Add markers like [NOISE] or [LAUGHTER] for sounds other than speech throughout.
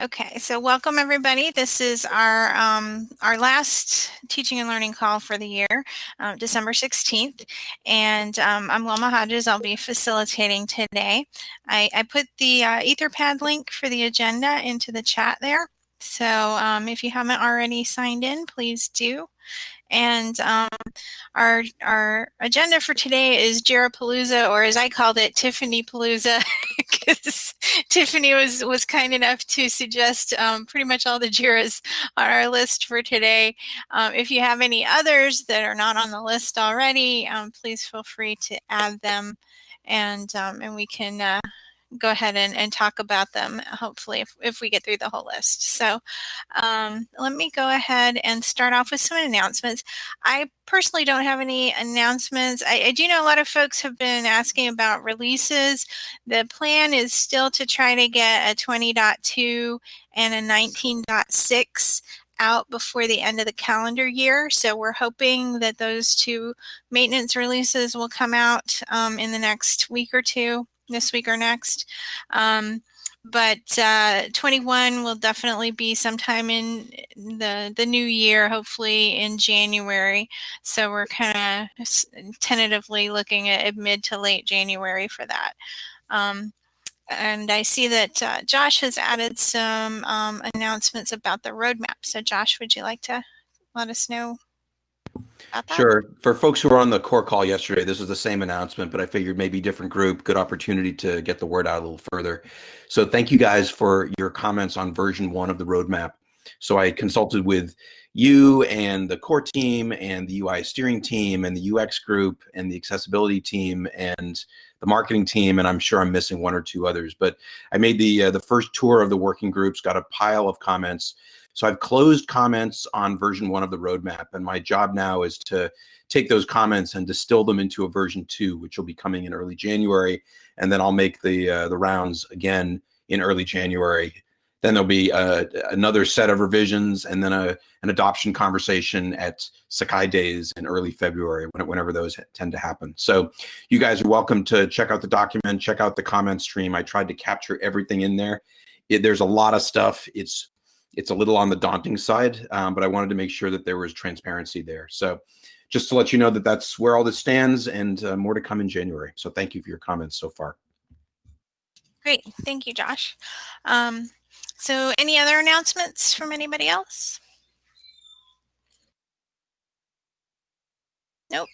Okay, so welcome everybody. This is our um, our last teaching and learning call for the year, um, December 16th. And um, I'm Wilma Hodges. I'll be facilitating today. I, I put the uh, Etherpad link for the agenda into the chat there. So um, if you haven't already signed in, please do. And um, our our agenda for today is Jira Palooza, or as I called it, Tiffany Palooza, [LAUGHS] because [LAUGHS] Tiffany was was kind enough to suggest um, pretty much all the Jiras on our list for today. Um, if you have any others that are not on the list already, um, please feel free to add them, and um, and we can. Uh, go ahead and, and talk about them, hopefully, if, if we get through the whole list. So um, let me go ahead and start off with some announcements. I personally don't have any announcements. I, I do know a lot of folks have been asking about releases. The plan is still to try to get a 20.2 and a 19.6 out before the end of the calendar year. So we're hoping that those two maintenance releases will come out um, in the next week or two this week or next. Um, but uh, 21 will definitely be sometime in the the new year, hopefully in January. So we're kind of tentatively looking at mid to late January for that. Um, and I see that uh, Josh has added some um, announcements about the roadmap. So Josh, would you like to let us know Sure. For folks who were on the core call yesterday, this was the same announcement, but I figured maybe different group, good opportunity to get the word out a little further. So thank you guys for your comments on version one of the roadmap. So I consulted with you and the core team and the UI steering team and the UX group and the accessibility team and the marketing team, and I'm sure I'm missing one or two others. But I made the uh, the first tour of the working groups, got a pile of comments, so I've closed comments on version one of the roadmap, and my job now is to take those comments and distill them into a version two, which will be coming in early January, and then I'll make the uh, the rounds again in early January. Then there'll be uh, another set of revisions, and then a an adoption conversation at Sakai Days in early February, whenever those tend to happen. So you guys are welcome to check out the document, check out the comment stream. I tried to capture everything in there. It, there's a lot of stuff. It's it's a little on the daunting side, um, but I wanted to make sure that there was transparency there. So just to let you know that that's where all this stands and uh, more to come in January. So thank you for your comments so far. Great. Thank you, Josh. Um, so any other announcements from anybody else? Nope.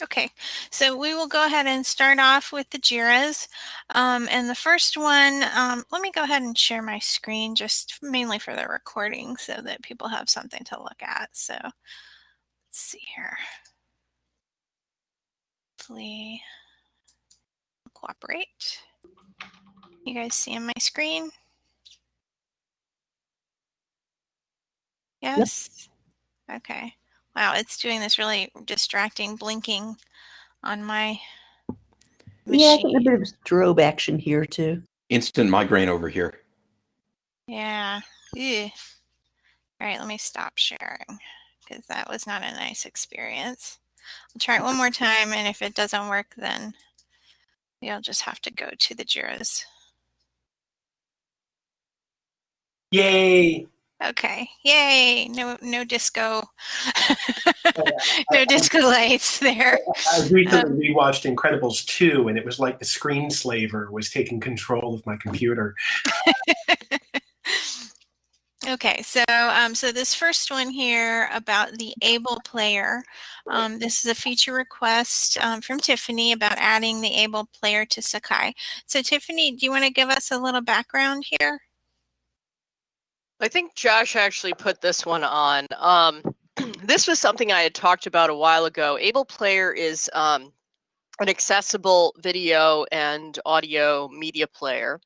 Okay, so we will go ahead and start off with the JIRAs. Um, and the first one, um, let me go ahead and share my screen just mainly for the recording so that people have something to look at. So let's see here. Hopefully cooperate. You guys see on my screen? Yes? Yep. Okay. Wow, it's doing this really distracting blinking on my machine. Yeah, I think a bit of strobe action here too. Instant migraine over here. Yeah. Ew. All right, let me stop sharing because that was not a nice experience. I'll try it one more time, and if it doesn't work, then you'll just have to go to the JIRAs. Yay! Okay. Yay. No no disco. [LAUGHS] [LAUGHS] no disco lights there. [LAUGHS] I recently um, rewatched Incredibles 2 and it was like the screenslaver was taking control of my computer. okay, so um, so this first one here about the able player. Um, this is a feature request um, from Tiffany about adding the able player to Sakai. So Tiffany, do you want to give us a little background here? I think Josh actually put this one on. Um, [CLEARS THROAT] this was something I had talked about a while ago. Able Player is um, an accessible video and audio media player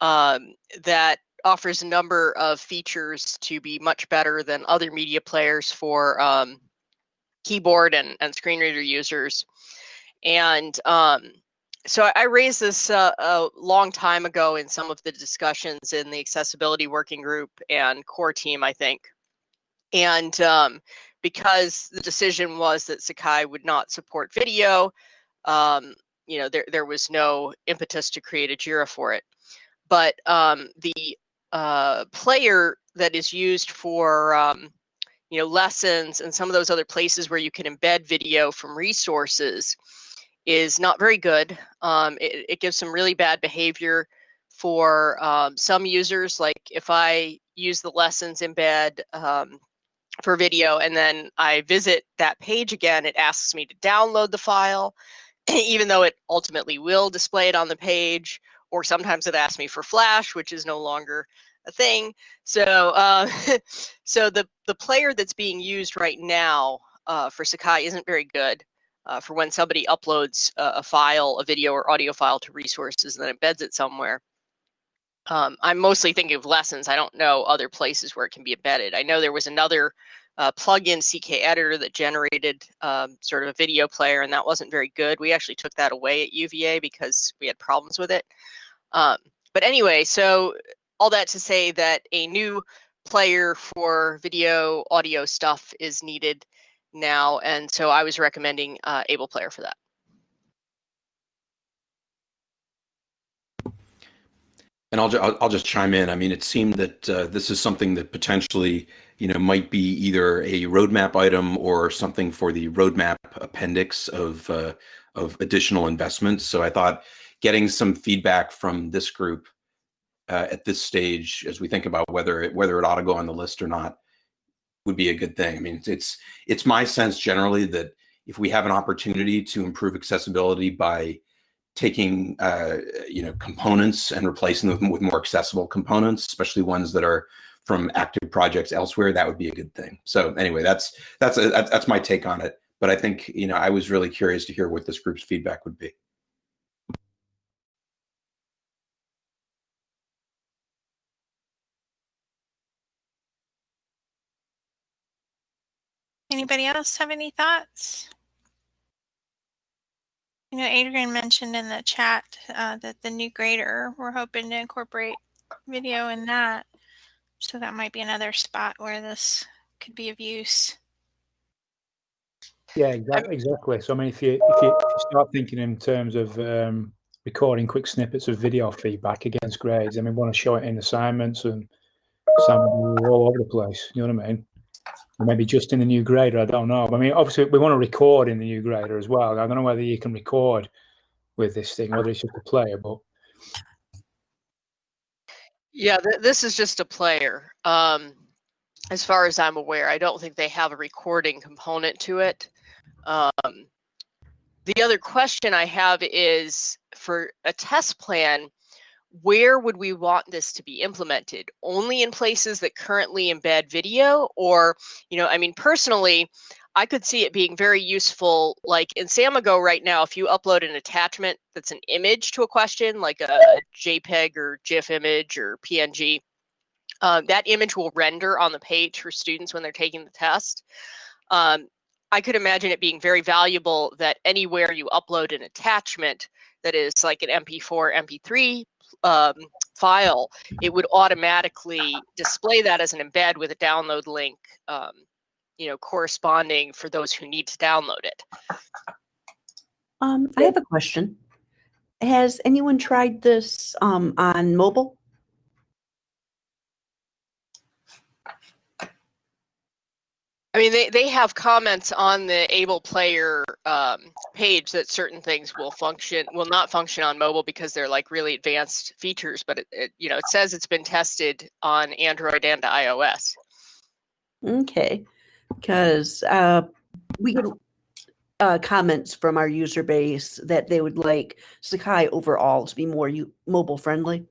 um, that offers a number of features to be much better than other media players for um, keyboard and, and screen reader users. And um, so I raised this uh, a long time ago in some of the discussions in the accessibility working group and core team, I think. And um, because the decision was that Sakai would not support video, um, you know, there, there was no impetus to create a JIRA for it. But um, the uh, player that is used for um, you know lessons and some of those other places where you can embed video from resources is not very good. Um, it, it, gives some really bad behavior for um, some users. Like if I use the lessons embed um, for video and then I visit that page again, it asks me to download the file, [CLEARS THROAT] even though it ultimately will display it on the page. Or sometimes it asks me for Flash, which is no longer a thing. So, uh, [LAUGHS] so the the player that's being used right now uh, for Sakai isn't very good. Uh, for when somebody uploads a, a, file, a video or audio file to resources and then embeds it somewhere. Um, I'm mostly thinking of lessons. I don't know other places where it can be embedded. I know there was another uh, plugin CK editor that generated um, sort of a video player, and that wasn't very good. We actually took that away at UVA because we had problems with it. Um, but anyway, so all that to say that a new player for video audio stuff is needed now. And so I was recommending uh, Able Player for that. And I'll, I'll, I'll just chime in. I mean, it seemed that uh, this is something that potentially, you know, might be either a roadmap item or something for the roadmap appendix of uh, of additional investments. So I thought getting some feedback from this group uh, at this stage, as we think about whether it, whether it ought to go on the list or not, would be a good thing. I mean, it's it's my sense generally that if we have an opportunity to improve accessibility by taking uh, you know components and replacing them with more accessible components, especially ones that are from active projects elsewhere, that would be a good thing. So anyway, that's that's a, that's my take on it. But I think you know I was really curious to hear what this group's feedback would be. Anybody else have any thoughts? You know, Adrian mentioned in the chat uh, that the new grader, we're hoping to incorporate video in that. So that might be another spot where this could be of use. Yeah, exactly. exactly. So I mean, if you if you start thinking in terms of um, recording quick snippets of video feedback against grades, I mean, want to show it in assignments and some all over the place. You know what I mean? Maybe just in the new grader. I don't know. I mean, obviously, we want to record in the new grader as well. I don't know whether you can record with this thing, whether it's just a player, but. Yeah, th this is just a player. Um, as far as I'm aware, I don't think they have a recording component to it. Um, the other question I have is for a test plan, where would we want this to be implemented? Only in places that currently embed video? Or, you know, I mean, personally, I could see it being very useful, like in Samigo right now, if you upload an attachment that's an image to a question, like a JPEG or GIF image or PNG, um, that image will render on the page for students when they're taking the test. Um, I could imagine it being very valuable that anywhere you upload an attachment that is like an MP4, MP3 um, file, it would automatically display that as an embed with a download link, um, you know, corresponding for those who need to download it. Um, I have a question. Has anyone tried this um, on mobile? I mean, they, they have comments on the able player um, page that certain things will function, will not function on mobile because they're like really advanced features. But it, it you know, it says it's been tested on Android and iOS. Okay, because uh, we get uh, comments from our user base that they would like Sakai overall to be more mobile friendly.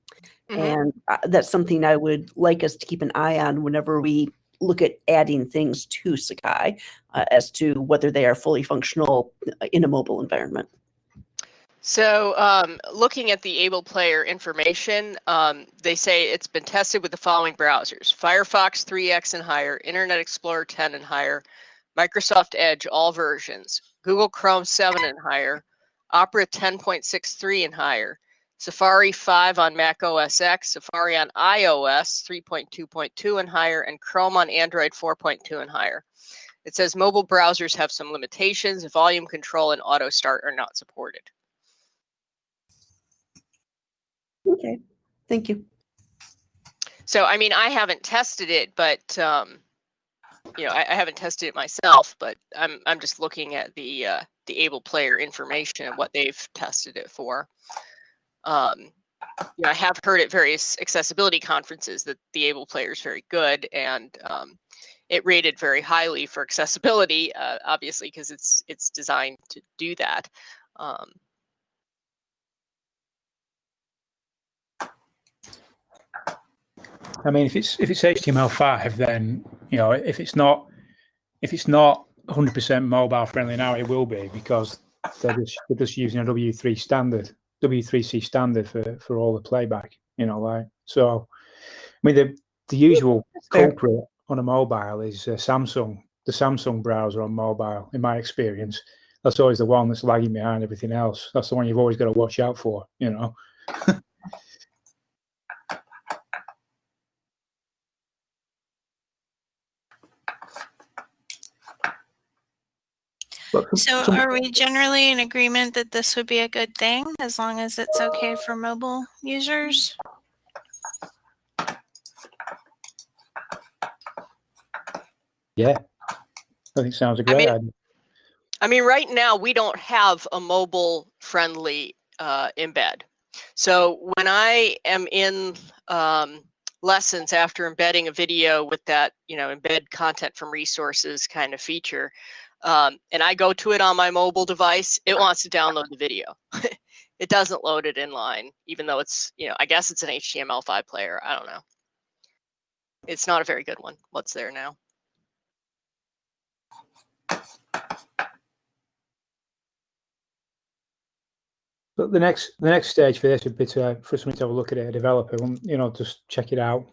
Mm -hmm. And uh, that's something I would like us to keep an eye on whenever we look at adding things to Sakai uh, as to whether they are fully functional uh, in a mobile environment. So um, looking at the able player information, um, they say it's been tested with the following browsers, Firefox 3X and higher, Internet Explorer 10 and higher, Microsoft Edge, all versions, Google Chrome 7 and higher, Opera 10.63 and higher, Safari 5 on Mac OS X, Safari on iOS 3.2.2 and higher, and Chrome on Android 4.2 and higher. It says mobile browsers have some limitations. Volume control and auto start are not supported. Okay, thank you. so I mean, I haven't tested it, but um, you know, I, I, haven't tested it myself. But I'm I'm just looking at the uh, the able player information and what they've tested it for. Um, you know, I have heard at various accessibility conferences that the able player is very good, and um, it rated very highly for accessibility, uh, obviously because it's it's designed to do that. Um, I mean, if it's if it's HTML5, then you know if it's not if it's not 100% mobile friendly now, it will be because they're just they're just using a W3 standard, W3C standard for for all the playback. You know, like so. I mean, the the usual culprit on a mobile is uh, Samsung, the Samsung browser on mobile. In my experience, that's always the one that's lagging behind everything else. That's the one you've always got to watch out for. You know. [LAUGHS] So are we generally in agreement that this would be a good thing as long as it's okay for mobile users? Yeah, I think sounds a great I mean, idea. I mean, right now we don't have a mobile friendly uh, embed. So when I am in um, lessons after embedding a video with that, you know, embed content from resources kind of feature, um, and I go to it on my mobile device, it wants to download the video. [LAUGHS] it doesn't load it in line, even though it's, you know, I guess it's an HTML5 player. I don't know. It's not a very good one. What's there now? But the next the next stage for this would be to for somebody to have a look at it, a developer, and you know, just check it out,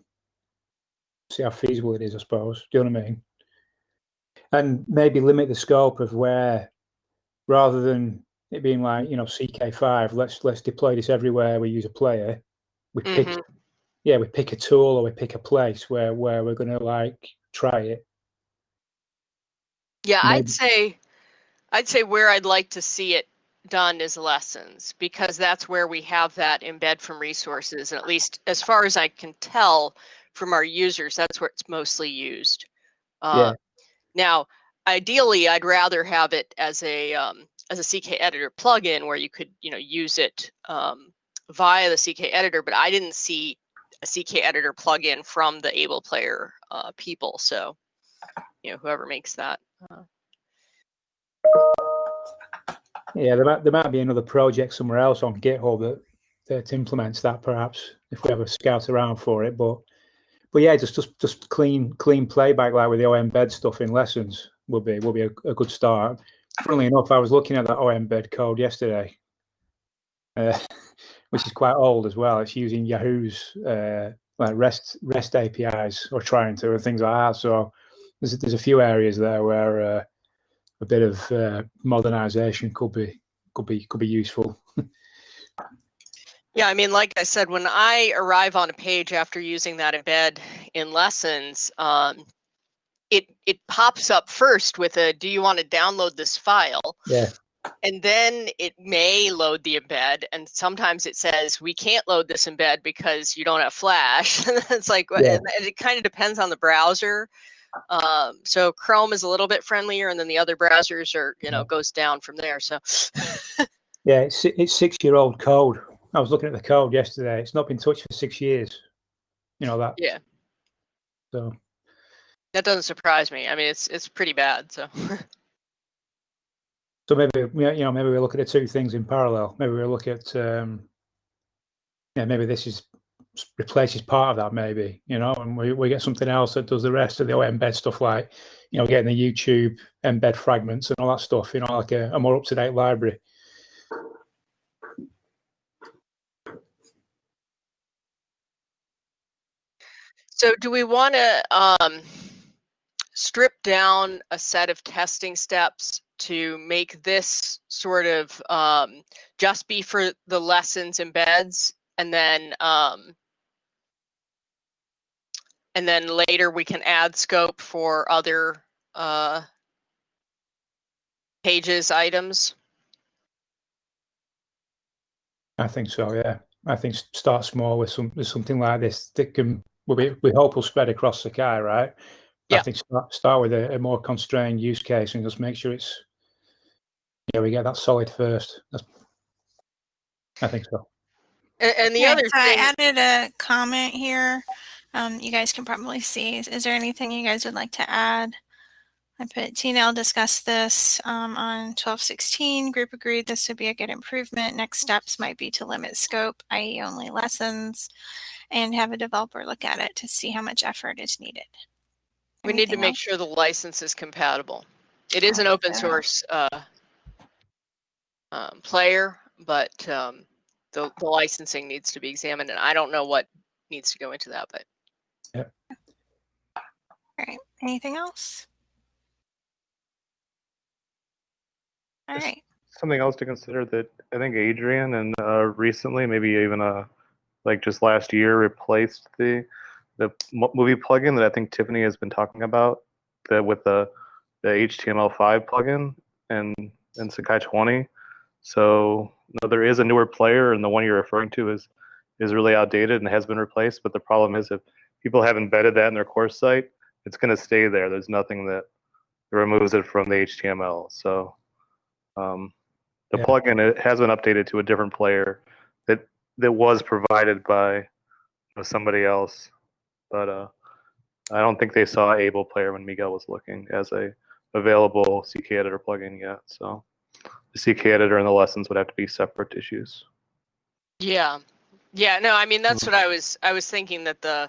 see how feasible it is. I suppose. Do you know what I mean? And maybe limit the scope of where rather than it being like you know ck5 let's let's deploy this everywhere we use a player we pick mm-hmm. yeah we pick a tool or we pick a place where where we're going to like try it yeah maybe. i'd say i'd say where i'd like to see it done is lessons because that's where we have that embed from resources and at least as far as i can tell from our users that's where it's mostly used uh, now, ideally, I'd rather have it as a um, as a CK editor plugin where you could you know use it um, via the CK editor, but I didn't see a CK editor plugin from the Able Player uh, people. So, you know, whoever makes that. Uh... Yeah, there might there might be another project somewhere else on GitHub that that implements that perhaps if we ever scout around for it, but but yeah, just just just clean clean playback like with the OEmbed stuff in lessons will be will be a, a good start. Funnily enough, I was looking at that OEmbed code yesterday, uh, [LAUGHS] which is quite old as well. It's using Yahoo's uh, like REST REST APIs or trying to and things like that. So there's there's a few areas there where uh, a bit of uh, modernization could be could be could be useful. [LAUGHS] Yeah, I mean, like I said, when I arrive on a page after using that embed in lessons, um, it it pops up first with a "Do you want to download this file?" Yeah. And then it may load the embed, and sometimes it says we can't load this embed because you don't have Flash. [LAUGHS] it's like yeah. it kind of depends on the browser. Um, so Chrome is a little bit friendlier, and then the other browsers are you know goes down from there. So. [LAUGHS] yeah, it's it's six year old code I was looking at the code yesterday. It's not been touched for six years. You know that. Yeah. So. That doesn't surprise me. I mean, it's it's pretty bad. So. [LAUGHS] so maybe you know maybe we look at the two things in parallel. Maybe we look at um, yeah maybe this is replaces part of that maybe you know and we, we get something else that does the rest of the embed stuff like you know getting the youtube embed fragments and all that stuff you know like a, a more up-to-date library So do we want to um, strip down a set of testing steps to make this sort of um, just be for the lessons embeds and then um, and then later we can add scope for other uh, pages items? I think so, yeah. I think start small with some with something like this that can we we hope will spread across Sakai, right? Yeah. I think start, start with a, a, more constrained use case and just make sure it's yeah we get that solid first. That's, I think so. And, and the Yeah, other so I added a comment here. Um, you guys can probably see. Is, is there anything you guys would like to add? I put TNL discussed this um, on 1216. Group agreed this would be a good improvement. Next steps might be to limit scope, i.e., only lessons, and have a developer look at it to see how much effort is needed. we need to Anything make else? sure the license is compatible. It is an open source uh, um, player, but um, the, the licensing needs to be examined, and I don't know what needs to go into that, but yeah. All right. Anything else? All Just- right. something else to consider that I think Adrian and uh, recently, maybe even uh, like just last year, replaced the the movie plugin that I think Tiffany has been talking about that with the the HTML5 plugin and and Sakai 20. So no, there is a newer player, and the one you're referring to is is really outdated and has been replaced. But the problem is if people have embedded that in their course site, it's going to stay there. There's nothing that removes it from the HTML. So um, the Yeah. plugin it has been updated to a different player that was provided by somebody else, but uh, I don't think they saw Able Player when Miguel was looking as a available CK editor plugin yet. So the CK editor and the lessons would have to be separate issues. yeah, yeah. No, I mean that's what I was I was thinking that the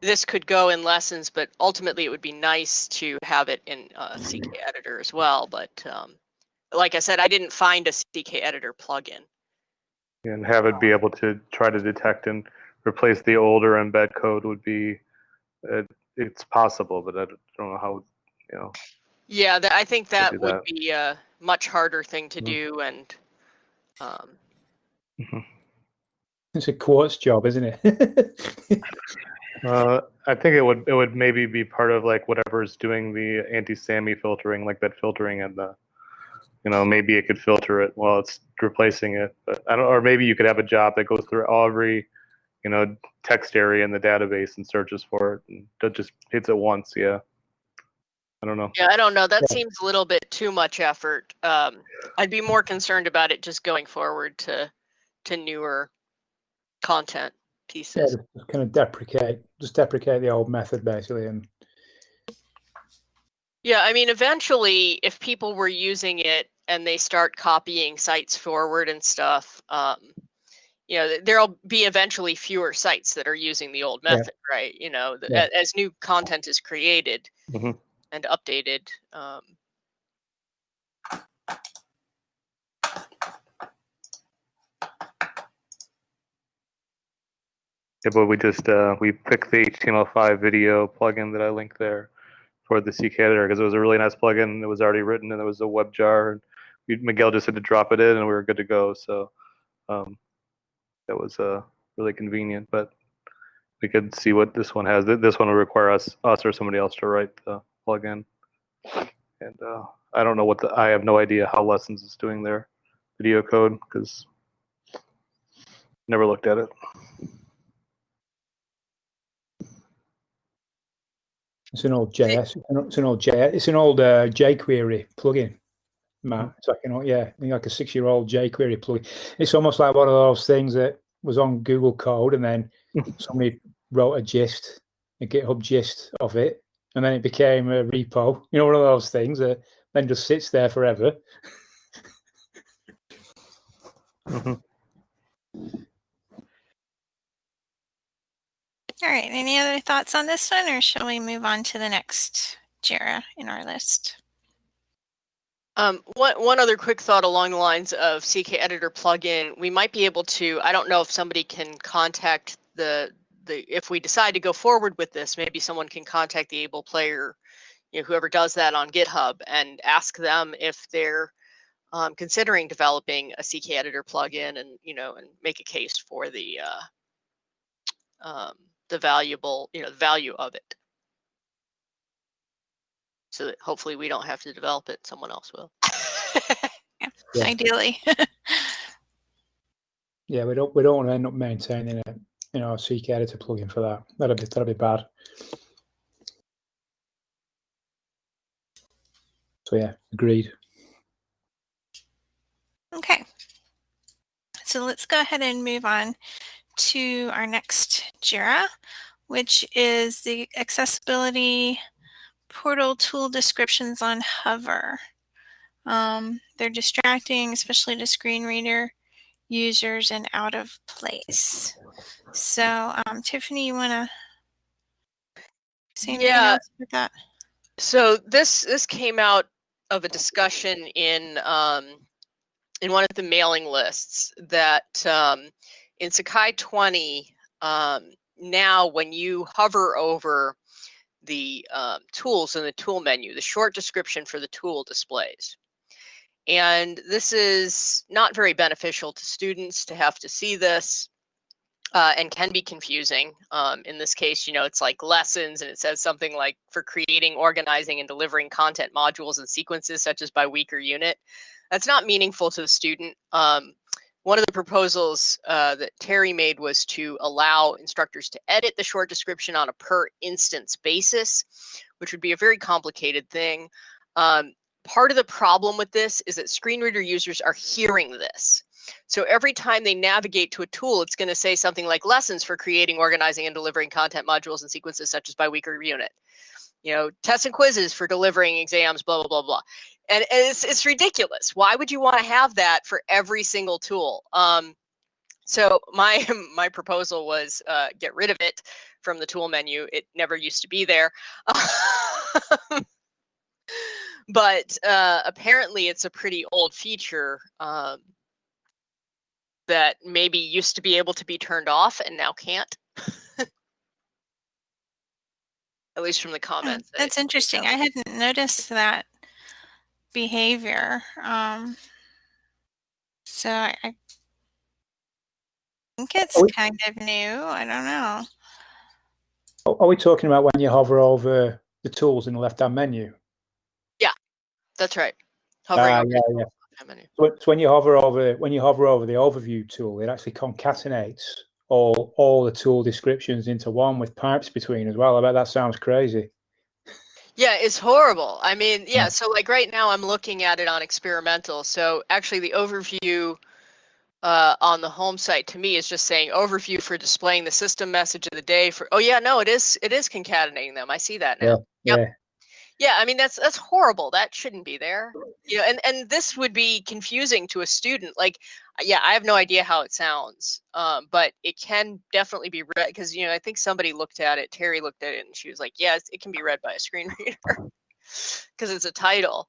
this could go in lessons, but ultimately it would be nice to have it in uh, CK editor as well. But um, like I said, I didn't find a CK editor plugin. And have it be able to try to detect and replace the older embed code would be uh, it's possible but i don't know how you know Yeah, that, I think that do would that. be a much harder thing to Mhm. do, and um, It's a quartz job, isn't it? [LAUGHS] uh, i think it would it would maybe be part of like whatever's doing the AntiSamy filtering like that filtering and the you know maybe it could filter it while it's replacing it but i don't or maybe you could have a job that goes through every you know text area in the database and searches for it and that just hits it once yeah i don't know yeah, I don't know. That Yeah. seems a little bit too much effort. Um, I'd be more concerned about it just going forward to to newer content yeah, pieces. just kind of deprecate, just deprecate the old method basically, and Yeah, I mean, eventually, if people were using it and they start copying sites forward and stuff, um, you know, there'll be eventually fewer sites that are using the old Yeah. method, right? You know, th- Yeah. as new content is created Mhm. and updated. Um, Yeah, but we just uh, we picked the HTML5 video plugin that I linked there for the CK editor because it was a really nice plugin. It was already written and there was a web jar. And we, Miguel just had to drop it in and we were good to go. So um, that was uh, really convenient. But we could see what this one has. This one will require us us or somebody else to write the plugin. And uh, I don't know what the I have no idea how Lessons is doing their video code because never looked at it. It's an old JS. It's an, old JS. It's an old uh, jQuery plugin. Matt, it's like you know, yeah, like a six-year-old jQuery plugin. It's almost like one of those things that was on Google Code, and then somebody wrote a gist, a GitHub gist of it, and then it became a repo. You know, one of those things that then just sits there forever. Mhm. All right. Any other thoughts on this one, or shall we move on to the next JIRA in our list? Um, one, one other quick thought along the lines of CK Editor plugin, we might be able to, I don't know if somebody can contact the, the if we decide to go forward with this, maybe someone can contact the able player, you know, whoever does that on GitHub and ask them if they're um, considering developing a CK Editor plugin and, you know, and make a case for the, uh, um, the valuable, you know, the value of it. So that hopefully we don't have to develop it, someone else will. [LAUGHS] Yeah. Ideally. [LAUGHS] Yeah, we don't we don't want to end up maintaining a, you know, a CK editor plugin for that. That'd be that'd be bad. So yeah, agreed. Okay. So let's go ahead and move on to our next JIRA, which is the accessibility portal tool descriptions on hover. Um, they're distracting, especially to screen reader users and out of place. So, um, Tiffany, you want to say anything Yeah. else with that? So this this came out of a discussion in um, in one of the mailing lists that um, in Sakai 20 um, now when you hover over the um, tools in the tool menu, the short description for the tool displays. And this is not very beneficial to students to have to see this uh, and can be confusing. Um, in this case, you know, it's like lessons and it says something like for creating, organizing, and delivering content modules and sequences such as by week or unit. That's not meaningful to the student. Um, one of the proposals uh, that Terry made was to allow instructors to edit the short description on a per instance basis, which would be a very complicated thing. Um, part of the problem with this is that screen reader users are hearing this. So every time they navigate to a tool, it's going to say something like lessons for creating, organizing, and delivering content modules and sequences such as by week or unit. You know, tests and quizzes for delivering exams, blah, blah, blah, blah. And, and it's, it's ridiculous. Why would you want to have that for every single tool? Um, so my [LAUGHS] my proposal was uh, get rid of it from the tool menu. It never used to be there. [LAUGHS] but uh, apparently it's a pretty old feature um, that maybe used to be able to be turned off and now can't. [LAUGHS] At least from the Oh, comments. that That's interesting. I hadn't noticed that behavior. Um, so I, I think it's we- kind of new. I don't know. Are are we talking about when you hover over the tools in the left-hand menu? Yeah, that's right. Hovering Ah, over yeah, yeah. menu. So when you hover over when you hover over the overview tool, it actually concatenates all all the tool descriptions into one with pipes between as well. I bet that sounds crazy. Yeah, it's horrible. I mean, yeah, Yeah. so like right now I'm looking at it on experimental. So actually the overview uh, on the home site to me is just saying overview for displaying the system message of the day for oh yeah, no, it is it is concatenating them. I see that now. Yep. Yeah. I mean that's that's horrible. That shouldn't be there. You know, and and this would be confusing to a student. Like, uh, yeah, I have no idea how it sounds, um, but it can definitely be read because you know I think somebody looked at it. Terry looked at it and she was like, "Yeah, it can be read by a screen [LAUGHS] reader because it's a title."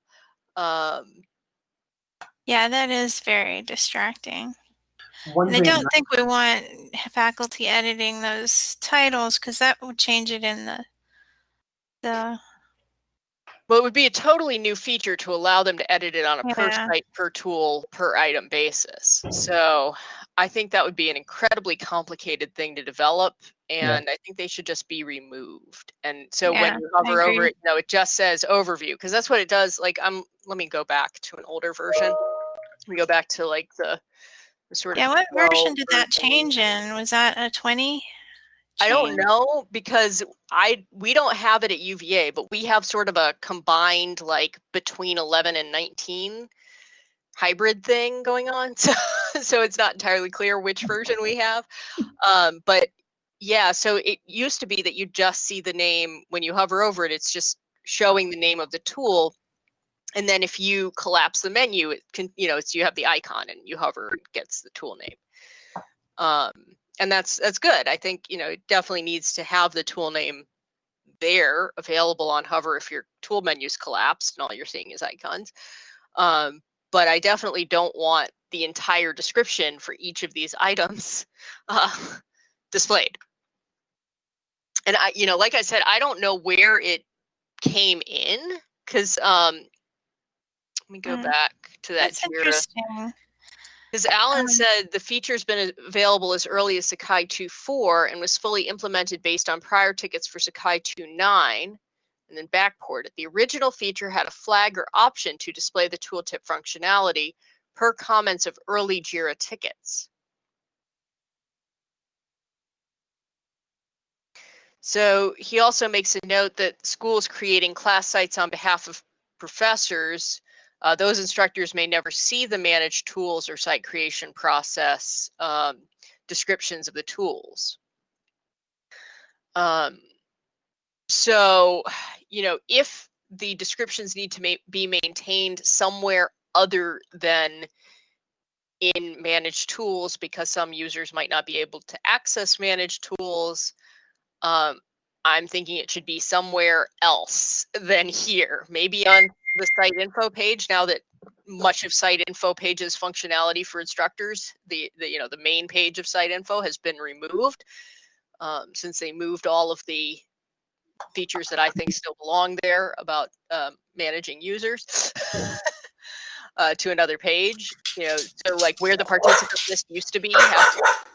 Um, Yeah, that is very distracting. And I don't think we want faculty editing those titles because that would change it in the the well, it would be a totally new feature to allow them to edit it on a per Yeah. site, per tool, per item basis. So I think that would be an incredibly complicated thing to develop, Yeah. and I think they should just be removed. And so Yeah, when you hover over it, you know, it just says overview because that's what it does. Like I'm, let me go back to an older version. We go back to like the, the sort of yeah. What version 12 did that change in? Was that a twenty? I don't know because I we don't have it at UVA, but we have sort of a combined like between 11 and 19 hybrid thing going on. [LAUGHS] So so it's not entirely clear which version we have. Um, but yeah, so it used to be that you just see the name when you hover over it, it's just showing the name of the tool. And then if you collapse the menu, it can, you know, it's you have the icon and you hover, it gets the tool name. Um, and that's that's good. I think you know it definitely needs to have the tool name there available on hover if your tool menu's collapsed and all you're seeing is icons. Um, but I definitely don't want the entire description for each of these items [LAUGHS] uh, displayed. And I, you know, like I said, I don't know where it came in because um, let me go Mm, back to that That's interesting. Because Alan Um, said the feature's been available as early as Sakai 2.4 and was fully implemented based on prior tickets for Sakai 2.9 and then backported. The original feature had a flag or option to display the tooltip functionality per comments of early JIRA tickets. So he also makes a note that schools creating class sites on behalf of professors, uh, those instructors may never see the managed tools or site creation process um, descriptions of the tools. Um, so, you know, if the descriptions need to ma be maintained somewhere other than in managed tools because some users might not be able to access managed tools. Um, I'm thinking it should be somewhere else [LAUGHS] than here, maybe on the site info page now that much of site info page's functionality for instructors, the, the you know the main page of site info has been removed um, since they moved all of the features that I think still belong there about um, managing users. [LAUGHS] uh, to another page. You know, so like where the participant list used to be, have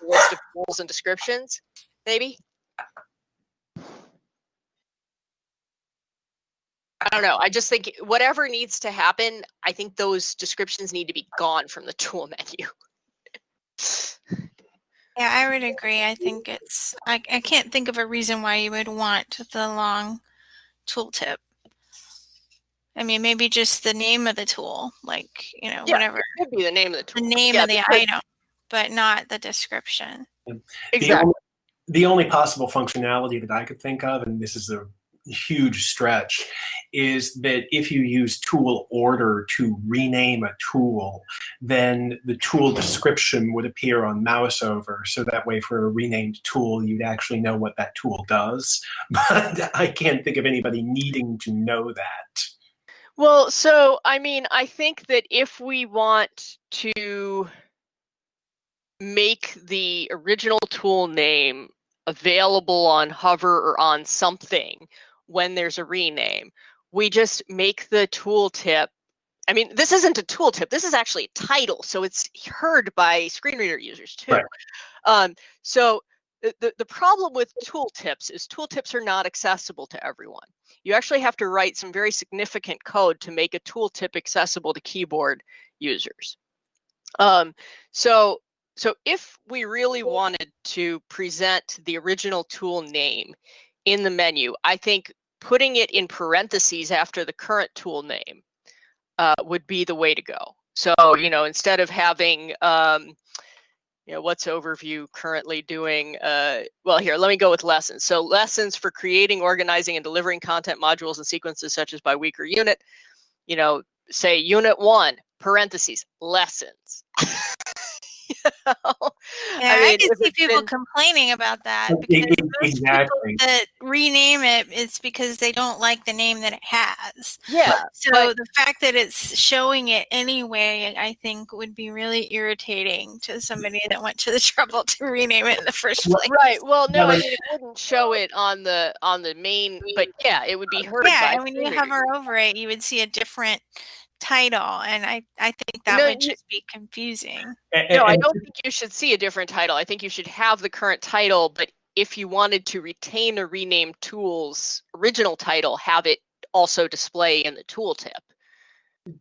a list of tools and descriptions, maybe. I don't know. I just think whatever needs to happen, I think those descriptions need to be gone from the tool [LAUGHS] menu. Yeah, I would agree. I think it's, I, I can't think of a reason why you would want the long tooltip. I mean, maybe just the name of the tool, like, you know, Yeah, whatever, It could be the name of the tool. the name Yeah, of the because- item, but not the description. The Exactly. only, the only possible functionality that I could think of, and this is a huge stretch, is that if you use tool order to rename a tool, then the tool description would appear on mouse over. So that way, for a renamed tool, you'd actually know what that tool does. [LAUGHS] But I can't think of anybody needing to know that. Well, so I mean, I think that if we want to make the original tool name available on Hover or on something when there's a rename, we just make the tooltip. I mean, this isn't a tooltip. This is actually a title, so it's heard by screen reader users too. Right. Um, so the, the the problem with tooltips is tooltips are not accessible to everyone you actually have to write some very significant code to make a tooltip accessible to keyboard users. Um, so, so if we really wanted to present the original tool name in the menu, I think putting it in parentheses after the current tool name uh, would be the way to go. So, you know, instead of having um, you know what's overview currently doing uh, well here let me go with lessons. So lessons for creating organizing and delivering content modules and sequences such as by week or unit you know say unit one parentheses lessons [LAUGHS] [LAUGHS] You know? Yeah, I, mean, can see people been- complaining about that because exactly. that rename it, it's because they don't like the name that it has. yeah So But- the fact that it's showing it anyway, I think would be really irritating to somebody that went to the [LAUGHS] trouble to rename it in the first place. right well no i mean it wouldn't show it on the on the main but yeah it would be uh, heard Yeah, by and when you hover over it, you would see a different title, and I I think that No, would just be confusing. A- No, I don't think you should see a different title. I think you should have the current title, but if you wanted to retain a renamed tool's original title, have it also display in the tooltip.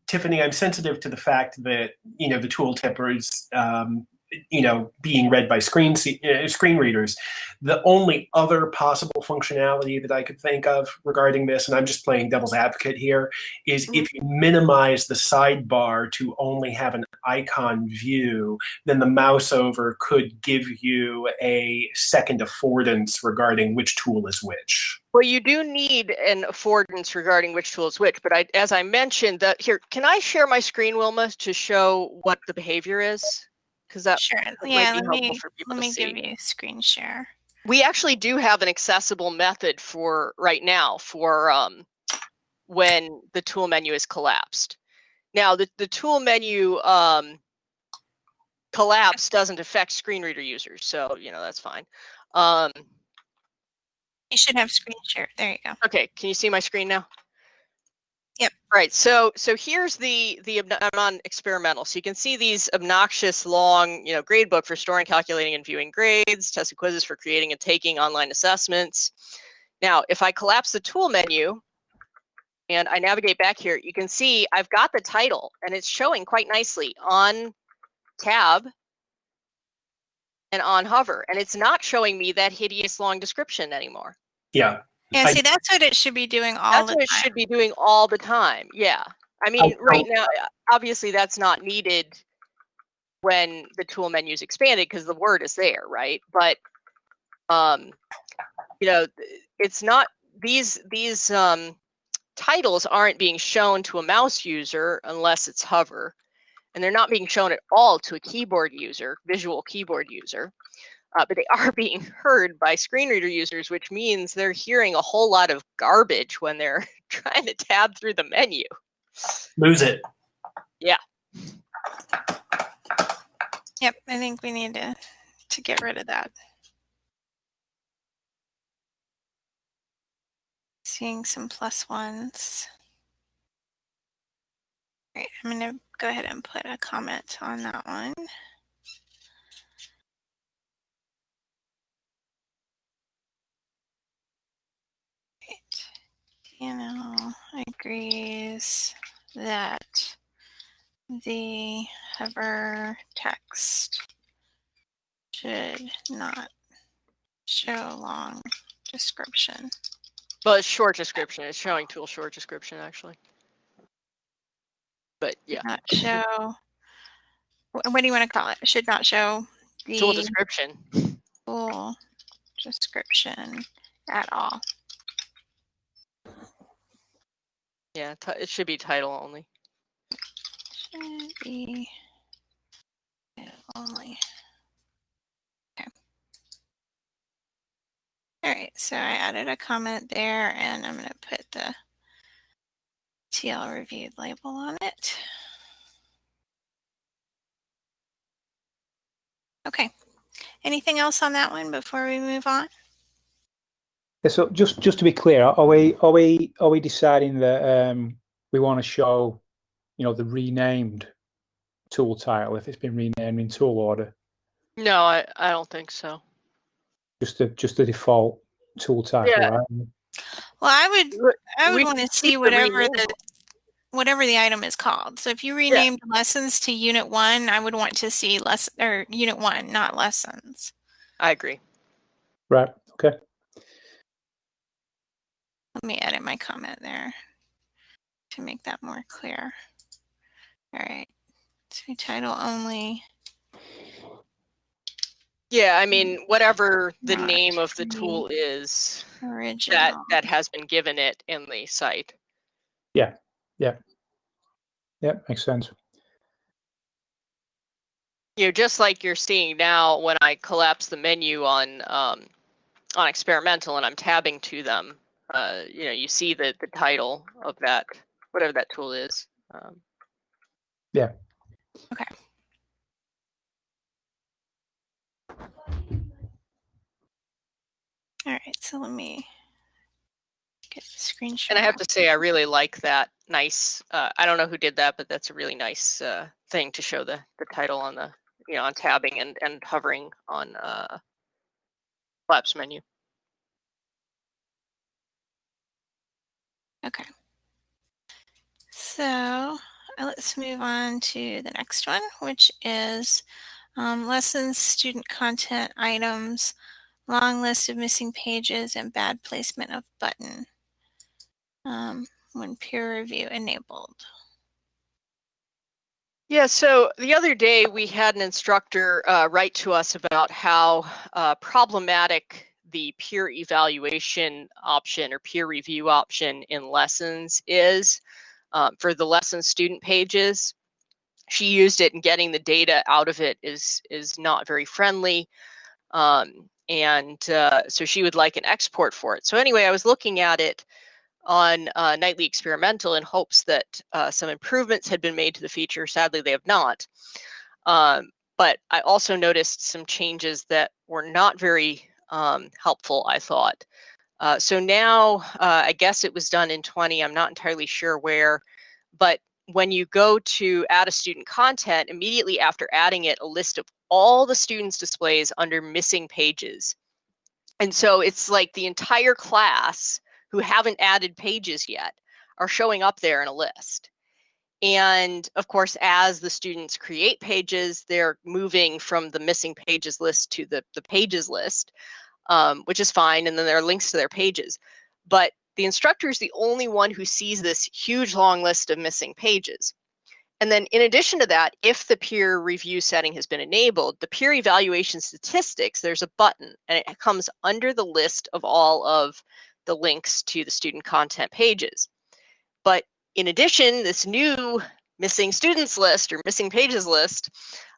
Tiffany, I'm sensitive to the fact that you know the tooltip is um, you know being read by screen uh, screen readers. The only other possible functionality that I could think of regarding this, and I'm just playing devil's advocate here, is if you minimize the sidebar to only have an icon view, then the mouse over could give you a second affordance regarding which tool is which. Well, you do need an affordance regarding which tool is which, but I, as I mentioned, that here, can I share my screen, Wilma, to show what the behavior is? Because that Sure. might Yeah, be let helpful me for people let to me give you a screen share. we actually do have an accessible method for right now for um, when the tool menu is collapsed. Now, the, the tool menu um, collapse doesn't affect screen reader users, so you know that's fine. Um, You should have screen share. There you go. okay, can you see my screen now? Yep. Right. So so here's the the I'm on experimental. So you can see these obnoxious long, you know, grade book for storing, calculating, and viewing grades, test and quizzes for creating and taking online assessments. Now, if I collapse the tool menu and I navigate back here, you can see I've got the title and it's showing quite nicely on tab and on hover, and it's not showing me that hideous long description anymore. Yeah. Yeah, I- see, that's what it should be doing all That's the what it should be doing all the time. Yeah. I mean, right now, uh, obviously, that's not needed when the tool menu is expanded because the word is there, right? But, um, you know, it's not these these um, titles aren't being shown to a mouse user unless it's hover, and they're not being shown at all to a keyboard user, visual keyboard user. Uh, but they are [LAUGHS] being heard by screen reader users, which means they're hearing a whole lot of garbage when they're [LAUGHS] trying to tab through the menu. Lose it. Yeah. Yep, I think we need to to get rid of that. Seeing some plus ones. Right, I'm gonna go ahead and put a comment on that one. You know, agrees that the hover text should not show long description. Well, it's short description. It's showing tool short description actually. But yeah, Not show. wh- What do you want to call it? Should not show the tool description. Tool description at all. Yeah, it should be title only. Should be only. Okay. All right, so I added a comment there and I'm going to put the TL reviewed label on it. Okay. Anything else on that one before we move on? Yeah, so just just to be clear, are we are we are we deciding that um, we want to show, you know, the renamed tool title if it's been renamed in tool order, No, I, I don't think so. just the just the default tool title, Yeah. right? Well, I would I would we want to see whatever rename. the whatever the item is called. So if you renamed lessons to unit 1, I would want to see less or unit 1, not lessons. I agree. Right. Okay. Let me edit my comment there to make that more clear. All right. So title only. Yeah, I mean, whatever the Not name of the tool is Original. that that has been given it in the site. Yeah, yeah, yeah, makes sense. You know, just like you're seeing now when I collapse the menu on um, on experimental and I'm tabbing to them, uh, you know, you see the the title of that whatever that tool is. Um, yeah. Okay. All right. So let me get the screenshot. and I have to say, I really like that nice. Uh, I don't know who did that, but that's a really nice uh, thing to show the the title on the you know on tabbing and and hovering on uh, collapse menu. Okay. So uh, let's move on to the next one, which is um, lessons, student content items, long list of missing pages, and bad placement of button um, when peer review enabled. Yeah, so the other day we had an instructor uh, write to us about how uh, problematic the peer evaluation option or peer review option in lessons is um, for the lesson student pages. She used it and getting the data out of it is is not very friendly. Um, and uh, so she would like an export for it. So anyway, I was looking at it on uh, Nightly Experimental in hopes that uh, some improvements had been made to the feature. Sadly, they have not. Um, but I also noticed some changes that were not very um, helpful, I thought. Uh, so now, uh, I guess it was done in 20, I'm not entirely sure where, but when you go to add a student content, immediately after adding it, a list of all the students displays under missing pages. And so it's like the entire class who haven't added pages yet are showing up there in a list. And of course, as the students create pages, they're moving from the missing pages list to the, the pages list. um, which is fine. And then there are links to their pages. But the instructor is the only one who sees this huge long list of missing pages. And then in addition to that, if the peer review setting has been enabled, the peer evaluation statistics, there's a button and it comes under the list of all of the links to the student content pages. But in addition, this new missing students list or missing pages list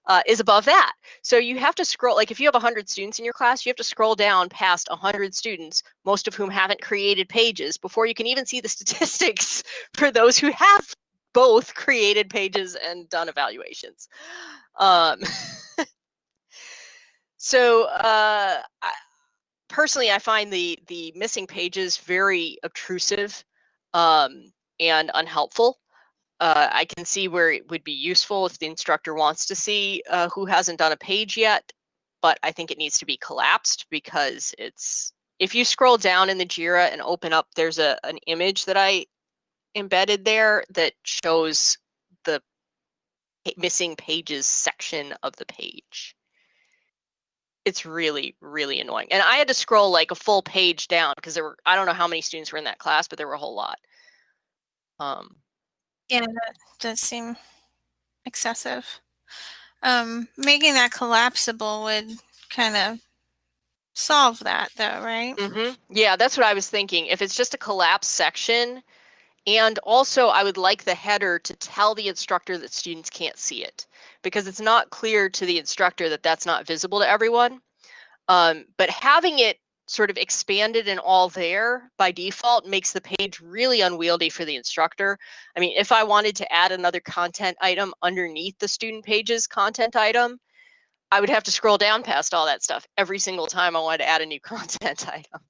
uh, is above that. So you have to scroll, like if you have 100 students in your class, you have to scroll down past 100 students, most of whom haven't created pages before you can even see the [LAUGHS] statistics for those who have both created pages and done evaluations. Um, [LAUGHS] so uh, I, personally, I find the the missing pages very obtrusive um, and unhelpful uh, I can see where it would be useful if the instructor wants to see uh, who hasn't done a page yet, but I think it needs to be collapsed because it's, if you scroll down in the JIRA and open up, there's a an image that I embedded there that shows the missing pages section of the page. It's really, really annoying. And I had to scroll like a full page down because there were, I don't know how many students were in that class, but there were a whole lot. Um, Yeah, that does seem excessive. Um, making that collapsible would kind of solve that, though, right? hmm Yeah, that's what I was thinking. If it's just a collapse section, and also I would like the header to tell the instructor that students can't see it because it's not clear to the instructor that that's not visible to everyone. Um, but having it sort of expanded and all there by default makes the page really unwieldy for the instructor. I mean, if I wanted to add another content item underneath the student pages content item, I would have to scroll down past all that stuff every single time I wanted to add a new [LAUGHS] content item.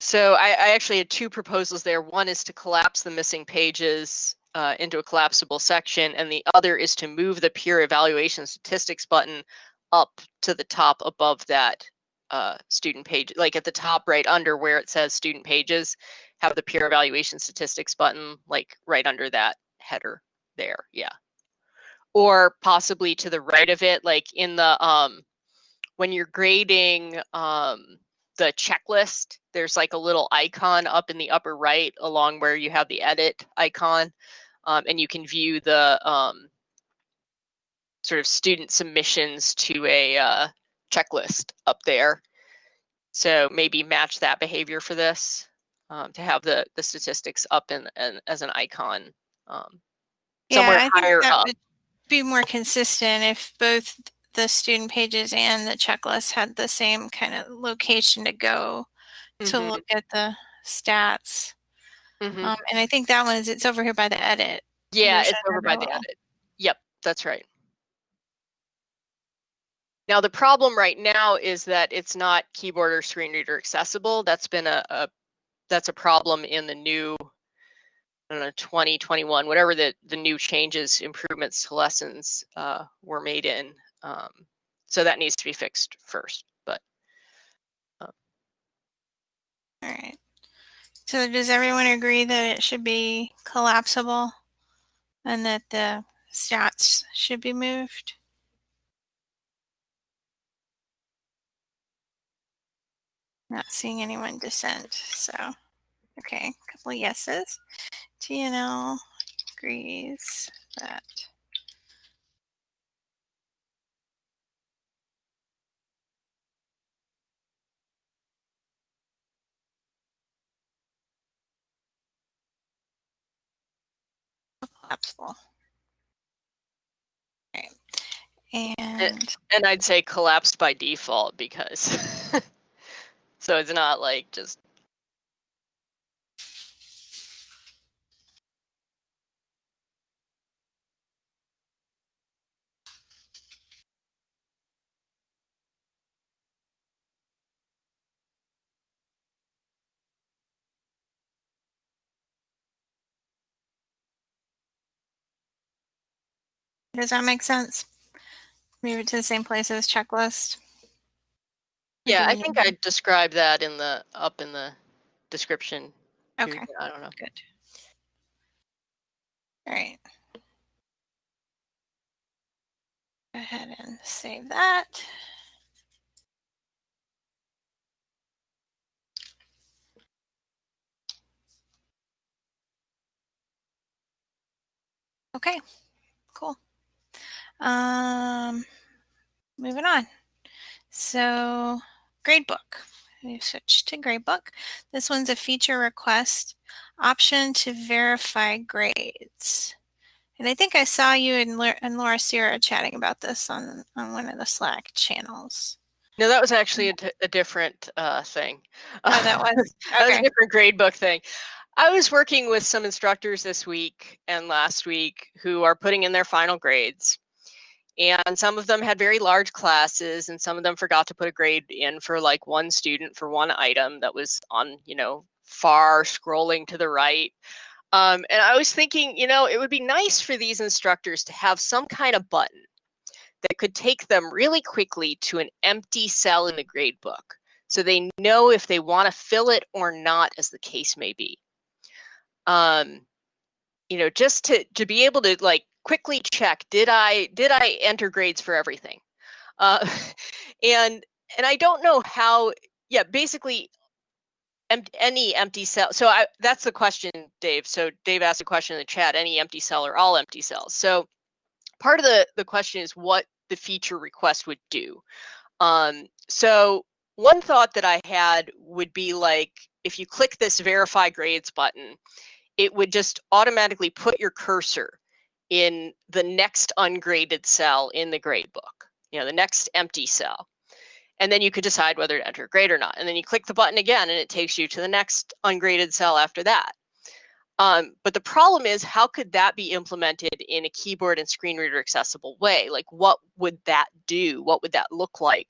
So I, I actually had two proposals there. One is to collapse the missing pages uh, into a collapsible section, and the other is to move the peer evaluation statistics button up to the top above that uh, student page, like at the top right under where it says student pages, have the peer evaluation statistics button like right under that header there. Yeah. Or possibly to the right of it, like in the um, when you're grading um, the checklist, there's like a little icon up in the upper right along where you have the edit icon. Um, and you can view the um, sort of student submissions to a uh, checklist up there. So maybe match that behavior for this um, to have the, the statistics up in, in as an icon um, somewhere yeah, I think higher that up. would be more consistent if both the student pages and the checklist had the same kind of location to go to Mhm, look at the stats. Mhm. Um, and I think that one is it's over here by the edit. Yeah, it's over by the edit. Yep, that's right. Now the problem right now is that it's not keyboard or screen reader accessible. That's been a, a that's a problem in the new I don't know 2021 whatever the the new changes improvements to lessons uh, were made in. Um, so that needs to be fixed first. But All right. So does everyone agree that it should be collapsible and that the stats should be moved? Not seeing anyone dissent, so okay, a couple of yeses. TNL agrees that collapsible. Okay. And and I'd say collapsed by default because [LAUGHS] so it's not like just does that make sense? Move it to the same place as checklist. Yeah. I think I described that in the up in the description. too, Okay, I don't know. good. All right. Go ahead and save that. Okay. Um, moving on. So, gradebook. We switch to gradebook. This one's a feature request option to verify grades. And I think I saw you and, and Laura Sierra chatting about this on, on one of the Slack channels. No, that was actually a, a different uh, thing. Oh, that was? Okay. [LAUGHS] that was a different gradebook thing. I was working with some instructors this week and last week who are putting in their final grades. And some of them had very large classes, and some of them forgot to put a grade in for like one student for one item that was on, you know, far scrolling to the right. Um, and I was thinking, you know, it would be nice for these instructors to have some kind of button that could take them really quickly to an empty cell in the grade book so they know if they want to fill it or not, as the case may be um, you know, just to to be able to like quickly check did I did I enter grades for everything, uh, [LAUGHS] and and I don't know how. Yeah, basically, any empty cell. So I, that's the question, Dave. So Dave asked a question in the chat: any empty cell or all empty cells? So part of the the question is what the feature request would do. Um, so one thought that I had would be like if you click this verify grades button, it would just automatically put your cursor in the next ungraded cell in the grade book, you know, the next empty cell. And then you could decide whether to enter a grade or not. And then you click the button again and it takes you to the next ungraded cell after that. Um, but the problem is, how could that be implemented in a keyboard and screen reader accessible way? Like, what would that do? What would that look like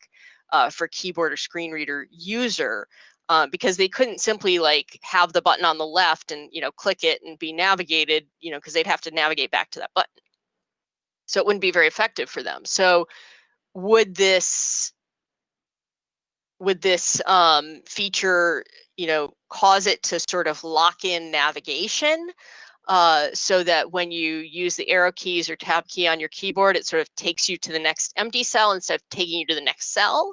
uh, for keyboard or screen reader user uh, because they couldn't simply like have the button on the left and you know click it and be navigated you know because they'd have to navigate back to that button so it wouldn't be very effective for them so would this would this um, feature you know cause it to sort of lock in navigation uh, so that when you use the arrow keys or tab key on your keyboard, it sort of takes you to the next empty cell instead of taking you to the next cell.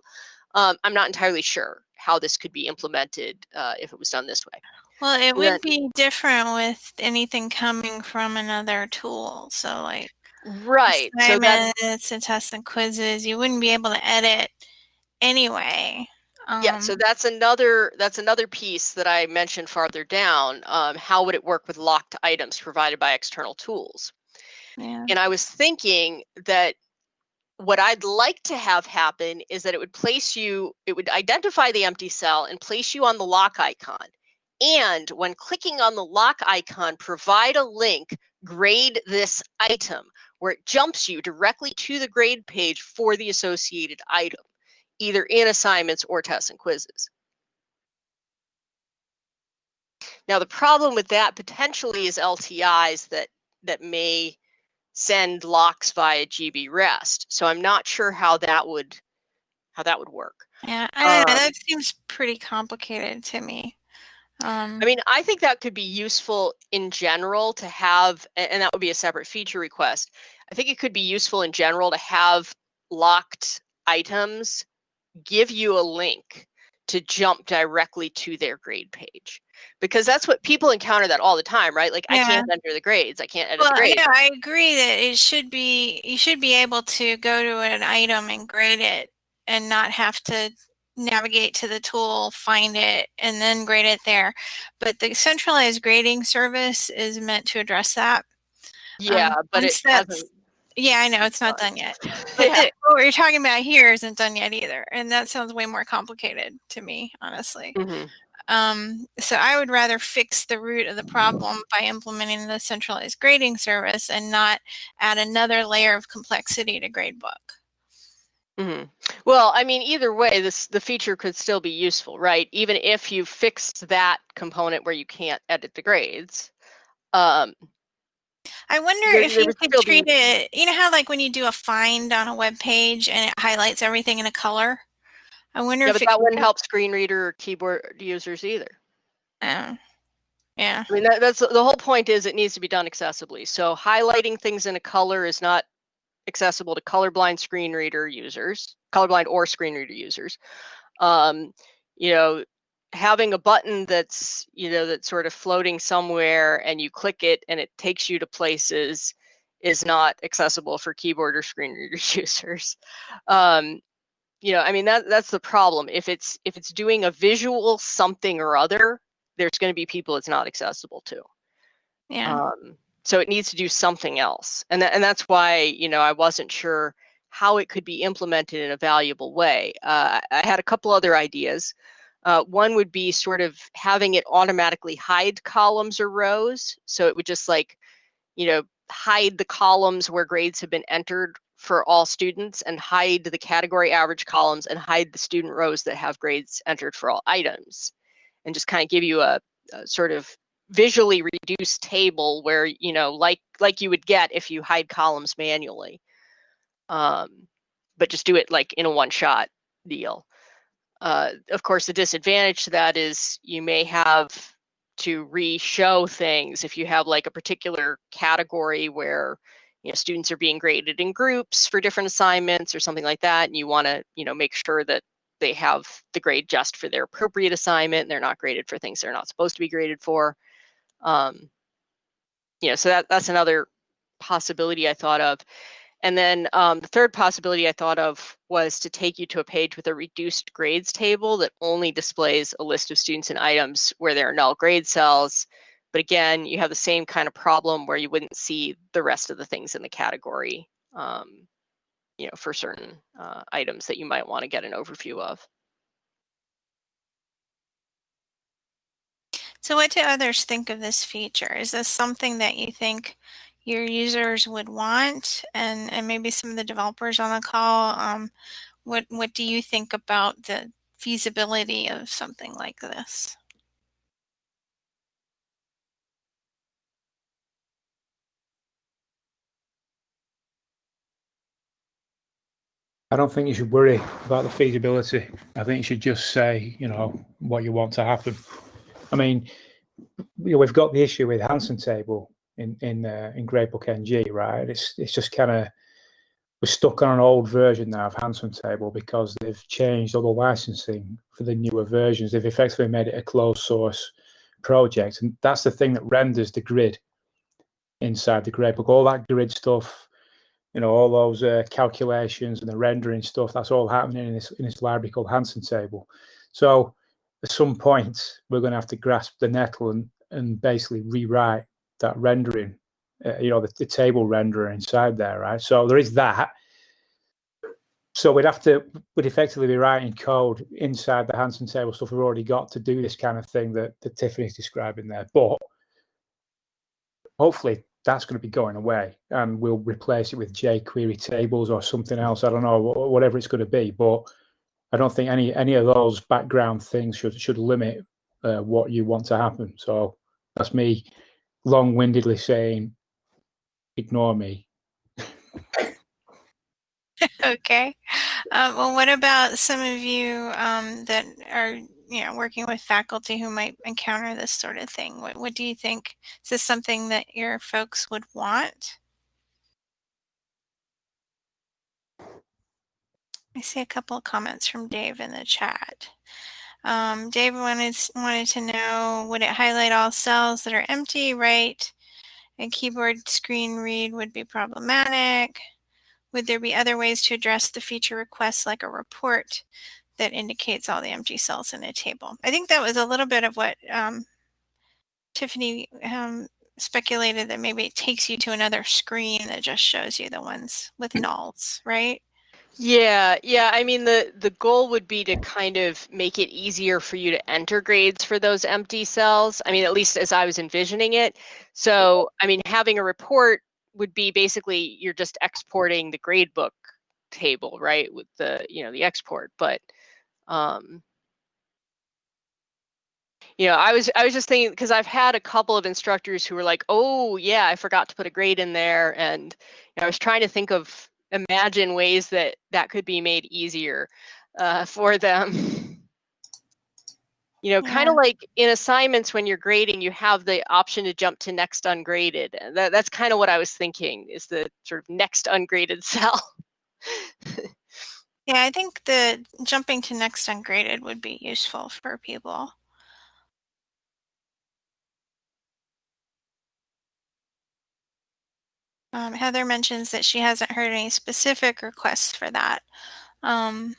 Um, I'm not entirely sure how this could be implemented uh, if it was done this way. Well, it would be different with anything coming from another tool. So, like right assignments so and tests and quizzes, you wouldn't be able to edit anyway. Um, yeah, so um that's another that's another piece that I mentioned farther down. Um, how would it work with locked items provided by external tools? Yeah. And I was thinking that what I'd like to have happen is that it would place you, it would identify the empty cell and place you on the lock icon. And when clicking on the lock icon, provide a link, grade this item, where it jumps you directly to the grade page for the associated item, either in assignments or tests and quizzes. Now, the problem with that potentially is LTIs that, that may send locks via GB REST. So I'm not sure how that would how that would work. Yeah, I um. That seems pretty complicated to me. Um, I mean, I think that could be useful in general to have, and that would be a separate feature request. I think it could be useful in general to have locked items give you a link to jump directly to their grade page because that's what people encounter that all the time right like yeah. i can't enter the grades i can't edit well, the grades yeah i agree that it should be you should be able to go to an item and grade it and not have to navigate to the tool find it and then grade it there but the centralized grading service is meant to address that yeah um, but it hasn't yeah, I know it's not done yet. [LAUGHS] But yeah. the, what you're talking about here isn't done yet either, and that sounds way more complicated to me, honestly. Mm-hmm. Um, so I would rather fix the root of the problem by implementing the centralized grading service and not add another layer of complexity to gradebook. Mm-hmm. Well, I mean, either way, this the feature could still be useful, right? Even if you fixed that component where you can't edit the grades. Um, I wonder there, if there you could treat it. You know how, like, when you do a find on a web page and it highlights everything in a color. I wonder yeah, if but that wouldn't help screen reader or keyboard users either. Oh, yeah. I mean, that, that's the whole point. Is it needs to be done accessibly. So highlighting things in a color is not accessible to colorblind screen reader users, colorblind or screen reader users. Um, you know, having a button that's you know that's sort of floating somewhere and you click it and it takes you to places is not accessible for keyboard or screen reader [LAUGHS] users. Um, you know, I mean that that's the problem. If it's if it's doing a visual something or other, there's going to be people it's not accessible to. Yeah. Um, so it needs to do something else, and that, and that's why you know I wasn't sure how it could be implemented in a valuable way. Uh, I had a couple other ideas. Uh, one would be sort of having it automatically hide columns or rows. So it would just like, you know, hide the columns where grades have been entered for all students and hide the category average columns and hide the student rows that have grades entered for all items and just kind of give you a, a sort of visually reduced table where you know like like you would get if you hide columns manually um, but just do it like in a one shot deal. Uh, of course, the disadvantage to that is you may have to re-show things if you have like a particular category where you know students are being graded in groups for different assignments or something like that, and you want to you know make sure that they have the grade just for their appropriate assignment and they're not graded for things they're not supposed to be graded for. Um, you know, so that that's another possibility I thought of. And then um, the third possibility I thought of was to take you to a page with a reduced grades table that only displays a list of students and items where there are null grade cells. But again, you have the same kind of problem where you wouldn't see the rest of the things in the category, um, you know, for certain uh, items that you might want to get an overview of. So what do others think of this feature? Is this something that you think your users would want and, and maybe some of the developers on the call. Um, what, what do you think about the feasibility of something like this? I don't think you should worry about the feasibility. I think you should just say, you know, what you want to happen. I mean, you know, we've got the issue with Handsontable in in uh, in Gradebook NG, right? It's it's just kind of we're stuck on an old version now of Handsontable because they've changed all the licensing for the newer versions. They've effectively made it a closed source project, and that's the thing that renders the grid inside the gradebook. All that grid stuff, you know, all those uh, calculations and the rendering stuff, that's all happening in this in this library called Handsontable. So at some point, we're going to have to grasp the nettle and and basically rewrite that rendering, uh, you know, the, the table renderer inside there, right? So there is that. So we'd have to, we'd effectively be writing code inside the Handsontable stuff we've already got to do this kind of thing that, that Tiffany's describing there. But hopefully that's going to be going away and we'll replace it with jQuery tables or something else. I don't know, whatever it's going to be. But I don't think any any of those background things should should limit uh, what you want to happen. So that's me long-windedly saying, ignore me. [LAUGHS] okay. Uh, well, what about some of you um, that are, you know, working with faculty who might encounter this sort of thing? What, what do you think? Is this something that your folks would want? I see a couple of comments from Dave in the chat. Um, Dave wanted, wanted to know, would it highlight all cells that are empty, right? A keyboard screen read would be problematic. Would there be other ways to address the feature requests like a report that indicates all the empty cells in a table? I think that was a little bit of what um, Tiffany um, speculated that maybe it takes you to another screen that just shows you the ones with nulls, right? Yeah, yeah. I mean, the the goal would be to kind of make it easier for you to enter grades for those empty cells. I mean, at least as I was envisioning it. So, I mean, having a report would be basically you're just exporting the gradebook table, right? With the you know the export, but um, you know, I was I was just thinking because I've had a couple of instructors who were like, "Oh, yeah, I forgot to put a grade in there," and you know, I was trying to think of imagine ways that that could be made easier uh, for them. you know, kind of like in assignments when you're grading, you have the option to jump to next ungraded. That, that's kind of what I was thinking is the sort of next ungraded [LAUGHS] cell. Yeah, I think the jumping to next ungraded would be useful for people. Um, Heather mentions that she hasn't heard any specific requests for that. Um,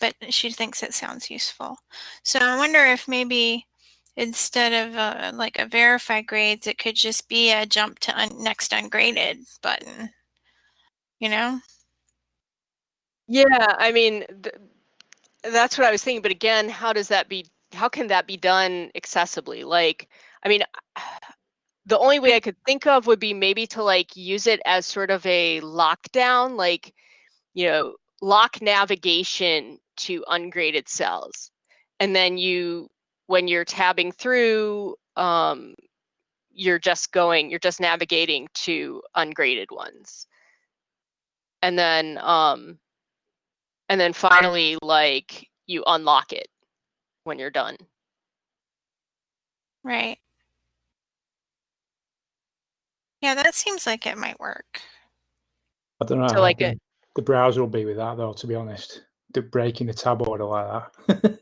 but she thinks it sounds useful. So I wonder if maybe instead of a, like a verify grades, it could just be a jump to un next ungraded button, you know? Yeah, I mean, th that's what I was thinking. But again, how does that be, how can that be done accessibly? Like, I mean, [SIGHS] the only way I could think of would be maybe to like use it as sort of a lockdown, like, you know, lock navigation to ungraded cells. And then you, when you're tabbing through, um, you're just going, you're just navigating to ungraded ones. And then, um, and then finally, like you unlock it when you're done. Right. Yeah, that seems like it might work. I don't know. So like it, the browser will be with that though, to be honest. The breaking the tab order like that.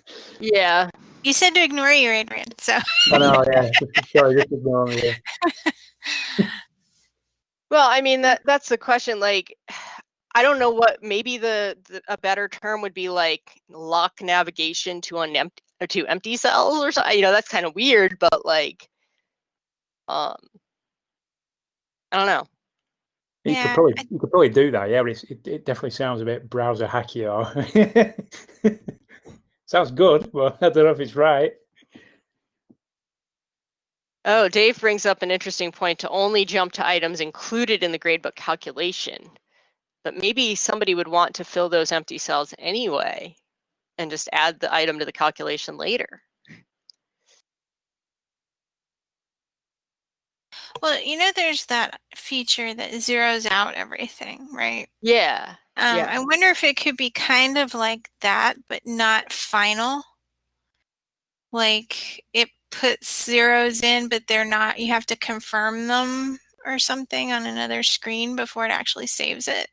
[LAUGHS] yeah. You said to ignore you, Adrian. So I know, yeah. Sorry, just ignore me. Yeah. [LAUGHS] well, I mean that that's the question. Like I don't know what maybe the, the, a better term would be like lock navigation to an empty to empty cells or something. You know, that's kind of weird, but like um I don't know. You Yeah, could probably I- you could probably do that, yeah, but it's, it, it definitely sounds a bit browser hacky or [LAUGHS] sounds good, but [LAUGHS] I don't know if it's right. Oh, Dave brings up an interesting point to only jump to items included in the gradebook calculation. But maybe somebody would want to fill those empty cells anyway and just add the item to the calculation later. well, you know, there's that feature that zeroes out everything, right? Yeah. Um, Yeah. I wonder if it could be kind of like that, but not final. Like it puts zeros in, but they're not, you have to confirm them or something on another screen before it actually saves it.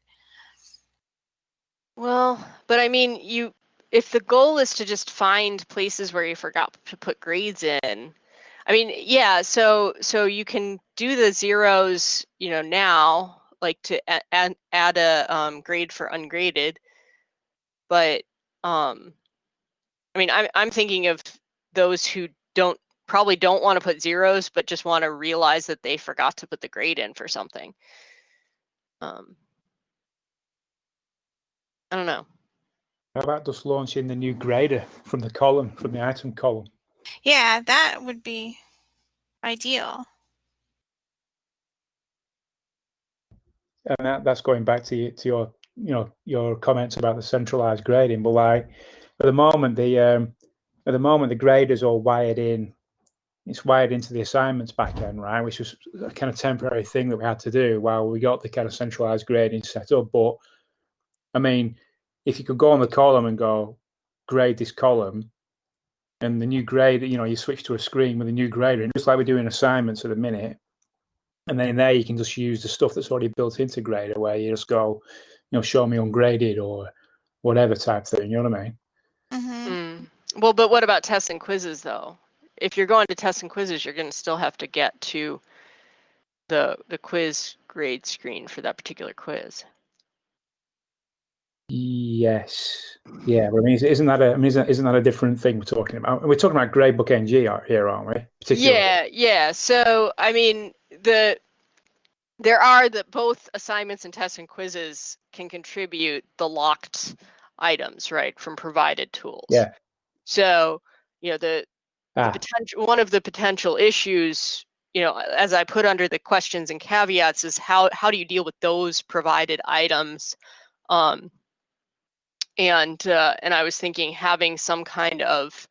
Well, but I mean, you if the goal is to just find places where you forgot to put grades in, I mean, yeah, so so you can do the zeros, you know, now, like to add add a um, grade for ungraded, but um, I mean, I'm I'm thinking of those who don't probably don't want to put zeros, but just want to realize that they forgot to put the grade in for something. Um, I don't know. How about just launching the new grader from the column, from the item column? Yeah, that would be ideal. and that, that's going back to you, to your you know your comments about the centralized grading but like at the moment the um at the moment the grader's all wired in it's wired into the assignments back end right which was a kind of temporary thing that we had to do while we got the kind of centralized grading set up but i mean if you could go on the column and go grade this column and the new grade you know you switch to a screen with a new grader and just like we're doing assignments at the minute and then there you can just use the stuff that's already built into Grader, where you just go, you know, show me ungraded or whatever type thing. You know what I mean? hmm Mm. Well, but what about tests and quizzes though? If you're going to tests and quizzes, you're going to still have to get to the the quiz grade screen for that particular quiz. Yes. Yeah. But I mean, isn't that a? I mean, isn't, isn't that a different thing we're talking about? We're talking about Gradebook NG here, aren't we? Particularly. Yeah, yeah. So I mean, the there are the both assignments and tests and quizzes can contribute the locked items, right, from provided tools. Yeah. So you know the Ah, potential one of the potential issues you know as i put under the questions and caveats is how how do you deal with those provided items um and uh, and i was thinking having some kind of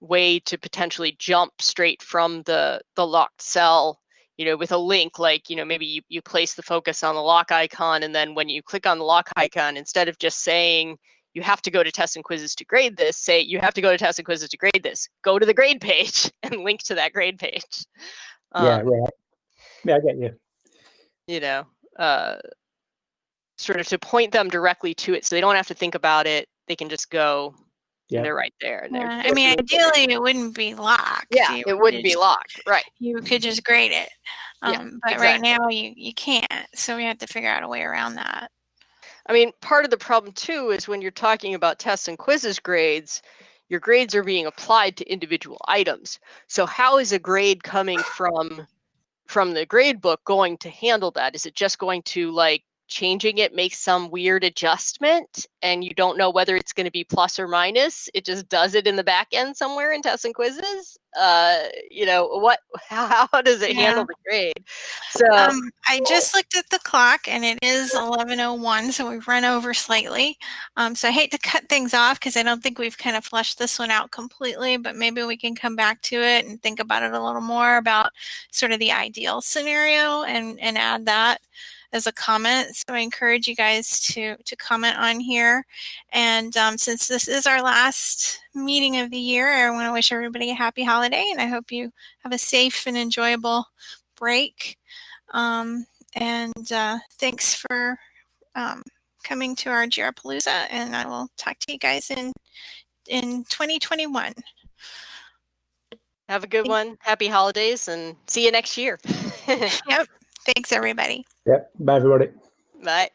way to potentially jump straight from the the locked cell you know with a link like you know maybe you, you place the focus on the lock icon and then when you click on the lock icon instead of just saying you have to go to tests and quizzes to grade this, say you have to go to tests and quizzes to grade this. Go to the grade page [LAUGHS] and link to that grade page. yeah, Um, right. Yeah, I get you. you know, uh, sort of to point them directly to it so they don't have to think about it. They can just go Yeah. they're right there. And they're, Yeah, I mean, ideally, it wouldn't be locked. yeah, You it wouldn't be locked. Right. You could just grade it. Yeah, Um, but right now, you, you can't. So we have to figure out a way around that. I mean, part of the problem too is when you're talking about tests and quizzes grades, your grades are being applied to individual items. So how is a grade coming from from the grade book going to handle that? Is it just going to like changing it makes some weird adjustment and you don't know whether it's going to be plus or minus? It just does it in the back end somewhere in tests and quizzes? Uh, you know, what how, [LAUGHS] how does it handle the grade? So Um, I just looked at the clock and it is 11:01, so we've run over slightly. Um, so I hate to cut things off because I don't think we've kind of fleshed this one out completely, but maybe we can come back to it and think about it a little more about sort of the ideal scenario and and add that as a comment. So I encourage you guys to to comment on here. And um, since this is our last meeting of the year, I want to wish everybody a happy holiday, and I hope you have a safe and enjoyable break. Um, and uh, thanks for um, coming to our Jarapalooza, and I will talk to you guys in in 2021. have a good one. Happy holidays and see you next year. [LAUGHS] Yep. Thanks, everybody. Yep. Bye, everybody. Bye.